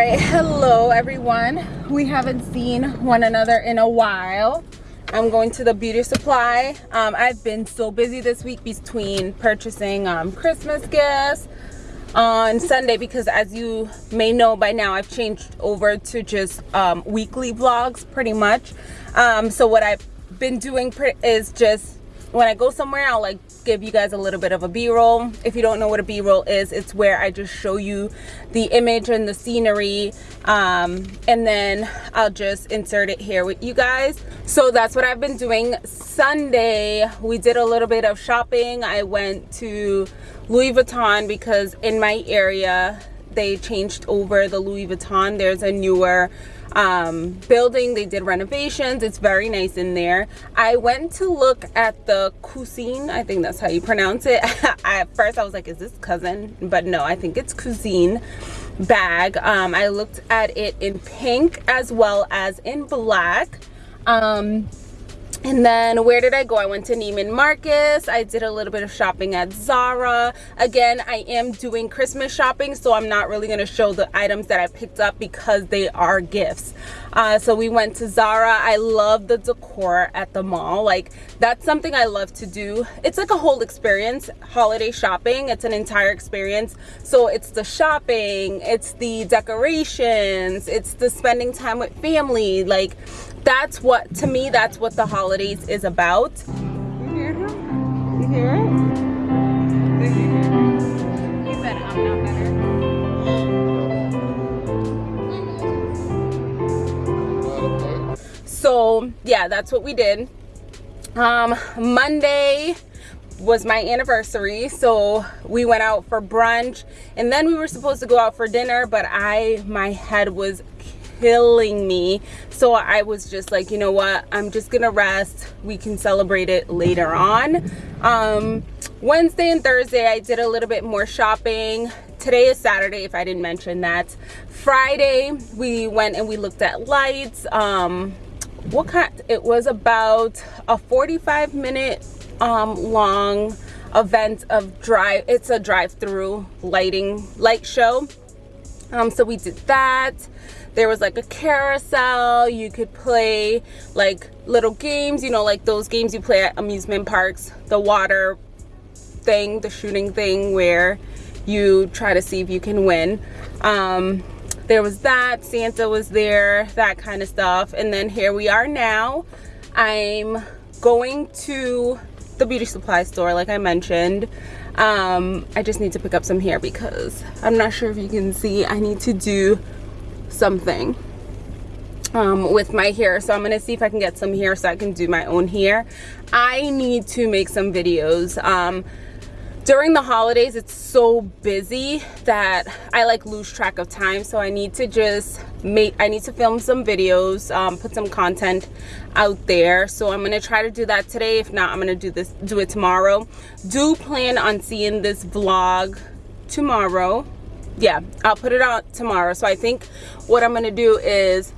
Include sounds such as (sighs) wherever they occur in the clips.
right hello everyone. We haven't seen one another in a while. I'm going to the beauty supply. Um, i've been so busy this week between purchasing um, christmas gifts on sunday because as you may know by now i've changed over to just um, weekly vlogs pretty much. Um, so what i've been doing is just when I go somewhere, I'll like give you guys a little bit of a b-roll. If you don't know what a b-roll is, it's where I just show you the image and the scenery um, and then I'll just insert it here with you guys. So that's what I've been doing. Sunday, we did a little bit of shopping. I went to Louis Vuitton because in my area, they changed over the Louis Vuitton. There's a newer um, building. They did renovations. It's very nice in there. I went to look at the cuisine. I think that's how you pronounce it. (laughs) at first I was like, is this cousin? But no, I think it's cuisine bag. Um, I looked at it in pink as well as in black. Um, and then where did I go? I went to Neiman Marcus. I did a little bit of shopping at Zara. Again, I am doing Christmas shopping, so I'm not really going to show the items that I picked up because they are gifts. Uh, so we went to Zara. I love the decor at the mall. Like, that's something I love to do. It's like a whole experience, holiday shopping. It's an entire experience. So it's the shopping, it's the decorations, it's the spending time with family. Like, that's what to me that's what the holidays is about. You hear him? You hear it? He said i'm not better. So yeah that's what we did. Um monday was my anniversary so we went out for brunch and then we were supposed to go out for dinner but i my head was killing me. So i was just like you know what? I'm just gonna rest. We can celebrate it later on. Um wednesday and thursday i did a little bit more shopping. Today is saturday if i didn't mention that. Friday we went and we looked at lights. Um what kind it was about a 45 minute um long event of drive it's a drive-through lighting light show. Um so we did that there was like a carousel. You could play like little games you know like those games you play at amusement parks the water thing the shooting thing where you try to see if you can win. Um, there was that santa was there that kind of stuff. And then here we are now. I'm going to the beauty supply store like i mentioned. Um, i just need to pick up some hair because i'm not sure if you can see. I need to do something um, with my hair. So I'm gonna see if I can get some hair so I can do my own hair. I need to make some videos. Um, during the holidays it's so busy that I like lose track of time. So I need to just make I need to film some videos um, put some content out there. So I'm gonna try to do that today. If not I'm gonna do this do it tomorrow. Do plan on seeing this vlog tomorrow yeah i'll put it out tomorrow. So i think what i'm gonna do is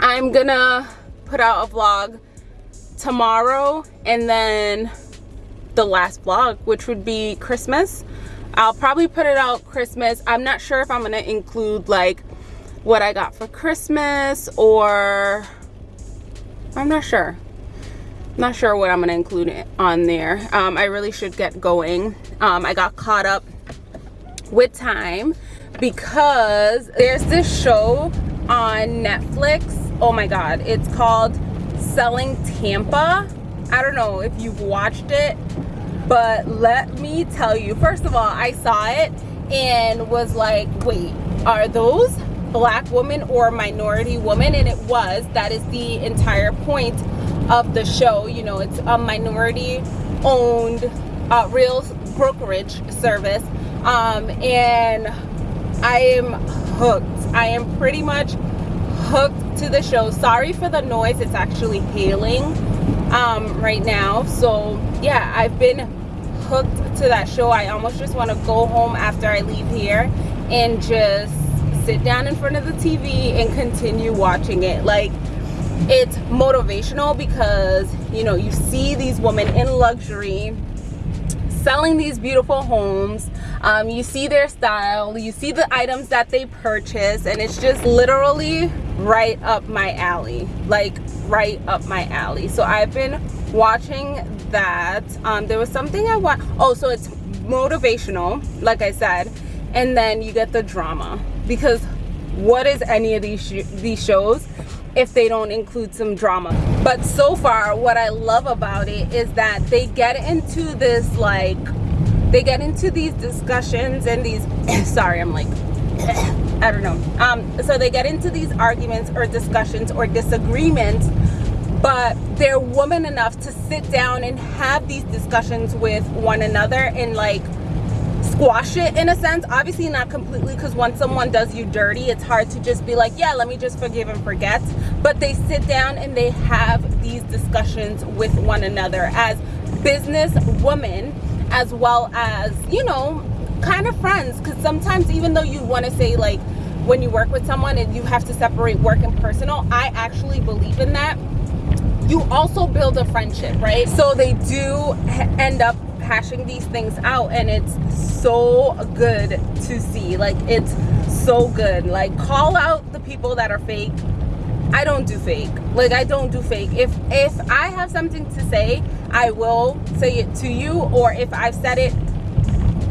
i'm gonna put out a vlog tomorrow and then the last vlog which would be christmas. I'll probably put it out christmas. I'm not sure if i'm gonna include like what i got for christmas or i'm not sure. Not sure what i'm gonna include on there. Um, i really should get going. Um, i got caught up with time because there's this show on Netflix. Oh my God, it's called Selling Tampa. I don't know if you've watched it, but let me tell you, first of all, I saw it and was like, wait, are those black women or minority women? And it was, that is the entire point of the show. You know, it's a minority owned uh, real brokerage service um, and I am hooked. I am pretty much hooked to the show. Sorry for the noise. It's actually hailing um, right now. So yeah, I've been hooked to that show. I almost just want to go home after I leave here and just sit down in front of the TV and continue watching it. Like it's motivational because you know you see these women in luxury selling these beautiful homes um, you see their style you see the items that they purchase and it's just literally right up my alley like right up my alley. So I've been watching that. Um, there was something I want oh so it's motivational like I said and then you get the drama. Because what is any of these sh these shows if they don't include some drama? But so far what i love about it is that they get into this like they get into these discussions and these (coughs) sorry i'm like (coughs) i don't know. Um so they get into these arguments or discussions or disagreements but they're woman enough to sit down and have these discussions with one another and like squash it in a sense. Obviously not completely because once someone does you dirty it's hard to just be like yeah let me just forgive and forget. But they sit down and they have these discussions with one another. As business women as well as you know kind of friends. Because sometimes even though you want to say like when you work with someone and you have to separate work and personal i actually believe in that. You also build a friendship right? So they do end up hashing these things out and it's so good to see. Like it's so good. Like call out the people that are fake I don't do fake. Like I don't do fake. If if I have something to say I will say it to you or if I've said it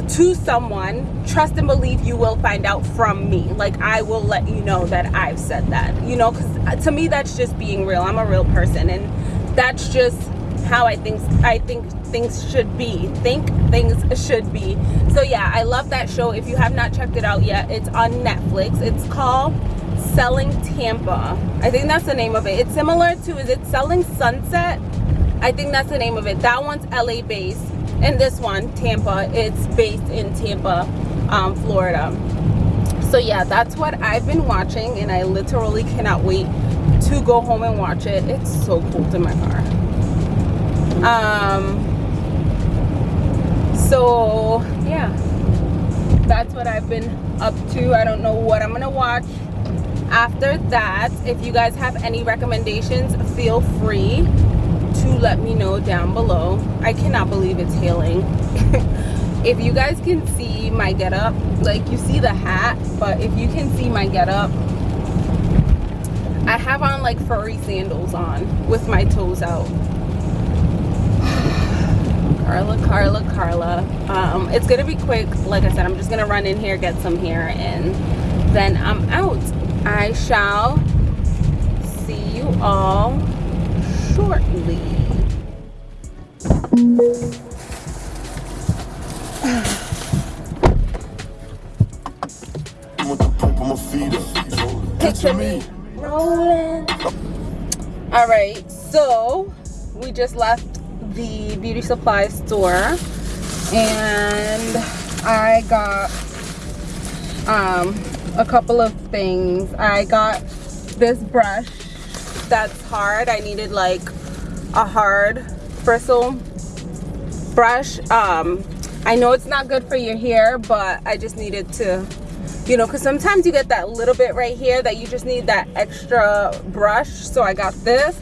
to someone trust and believe you will find out from me. Like I will let you know that I've said that you know because uh, to me that's just being real. I'm a real person and that's just how I think I think things should be think things should be. So yeah I love that show. If you have not checked it out yet it's on Netflix. It's called Selling Tampa. I think that's the name of it. It's similar to is it Selling Sunset? I think that's the name of it. That one's LA based and this one Tampa it's based in Tampa um, Florida. So yeah that's what I've been watching and I literally cannot wait to go home and watch it. It's so cold in my car um so yeah. That's what i've been up to. I don't know what i'm gonna watch after that if you guys have any recommendations feel free to let me know down below i cannot believe it's hailing (laughs) if you guys can see my get up like you see the hat but if you can see my get up i have on like furry sandals on with my toes out (sighs) Carla, Carla, Carla. Um, it's gonna be quick. Like I said, I'm just gonna run in here, get some hair, and then I'm out. I shall see you all shortly. Picture me rolling. All right, so we just left the beauty supply store and I got um, a couple of things. I got this brush that's hard. I needed like a hard bristle brush. Um, I know it's not good for your hair, but I just needed to, you know, because sometimes you get that little bit right here that you just need that extra brush. So I got this.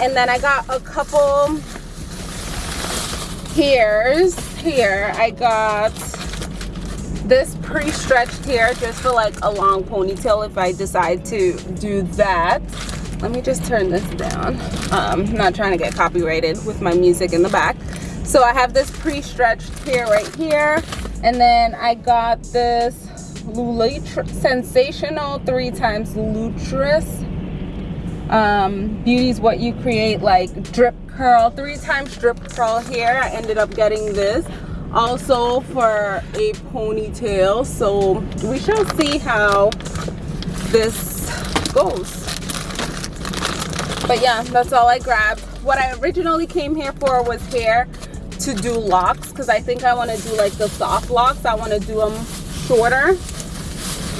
And then I got a couple here's here I got this pre-stretched hair just for like a long ponytail if I decide to do that. Let me just turn this down. Um, I'm not trying to get copyrighted with my music in the back. So I have this pre-stretched hair right here and then I got this Lulutress Sensationnel three times Lutris um, beauty's what you create like drip curl three times drip curl hair i ended up getting this also for a ponytail so we shall see how this goes but yeah that's all i grabbed what i originally came here for was hair to do locks because i think i want to do like the soft locks i want to do them shorter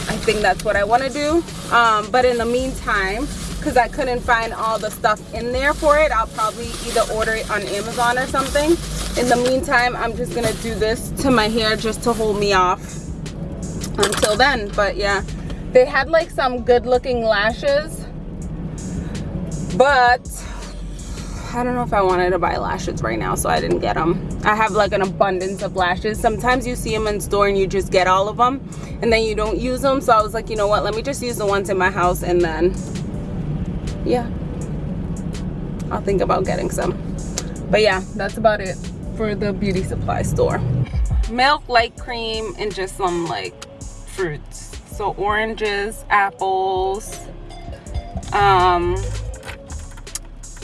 i think that's what i want to do um, but in the meantime because I couldn't find all the stuff in there for it. I'll probably either order it on Amazon or something. In the meantime, I'm just to do this to my hair just to hold me off until then. But yeah, they had like some good looking lashes. But I don't know if I wanted to buy lashes right now, so I didn't get them. I have like an abundance of lashes. Sometimes you see them in store and you just get all of them and then you don't use them. So I was like, you know what, let me just use the ones in my house and then, yeah, I'll think about getting some. But yeah, that's about it for the beauty supply store. Milk, light cream, and just some like fruits. So oranges, apples, um,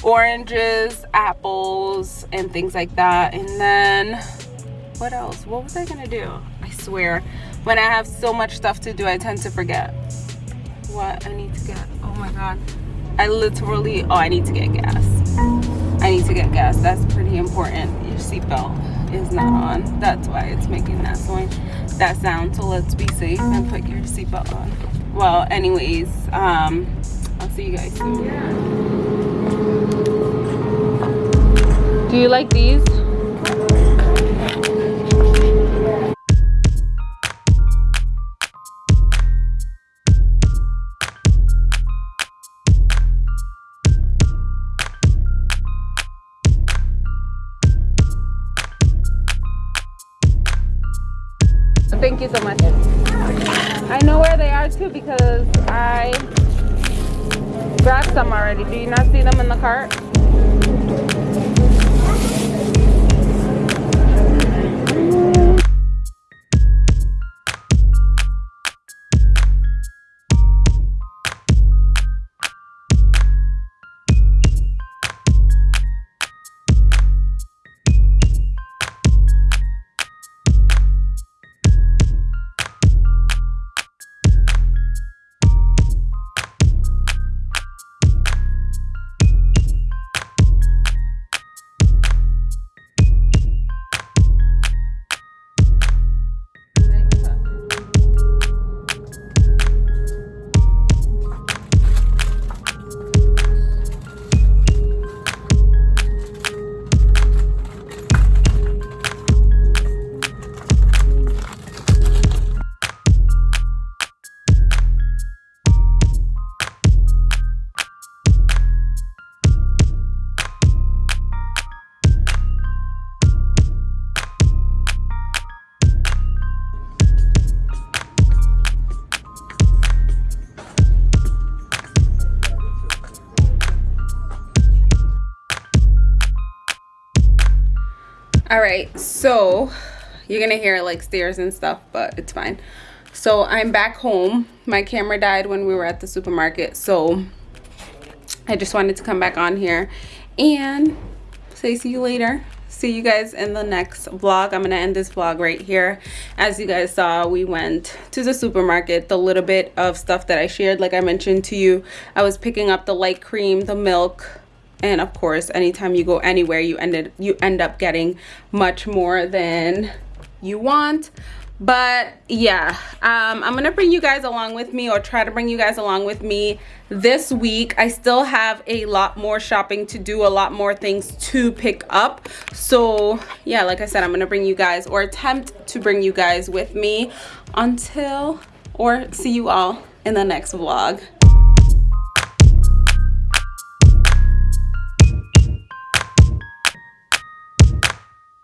oranges, apples, and things like that. And then what else? What was I gonna do? I swear, when I have so much stuff to do, I tend to forget what I need to get. Oh my God. I literally, oh, I need to get gas. I need to get gas. That's pretty important. Seatbelt is not on. That's why it's making that sound. That sound. So let's be safe and put your seatbelt on. Well, anyways, um, I'll see you guys soon. Do you like these? Thank you so much. I know where they are too because I grabbed some already. Do you not see them in the cart? Right so you're gonna hear like stairs and stuff but it's fine. So i'm back home. My camera died when we were at the supermarket so i just wanted to come back on here. And say see you later. See you guys in the next vlog. I'm gonna end this vlog right here. As you guys saw we went to the supermarket. The little bit of stuff that i shared like i mentioned to you i was picking up the light cream the milk and of course anytime you go anywhere you ended you end up getting much more than you want. But yeah um, i'm gonna bring you guys along with me or try to bring you guys along with me this week. I still have a lot more shopping to do a lot more things to pick up. So yeah like i said i'm gonna bring you guys or attempt to bring you guys with me. Until or see you all in the next vlog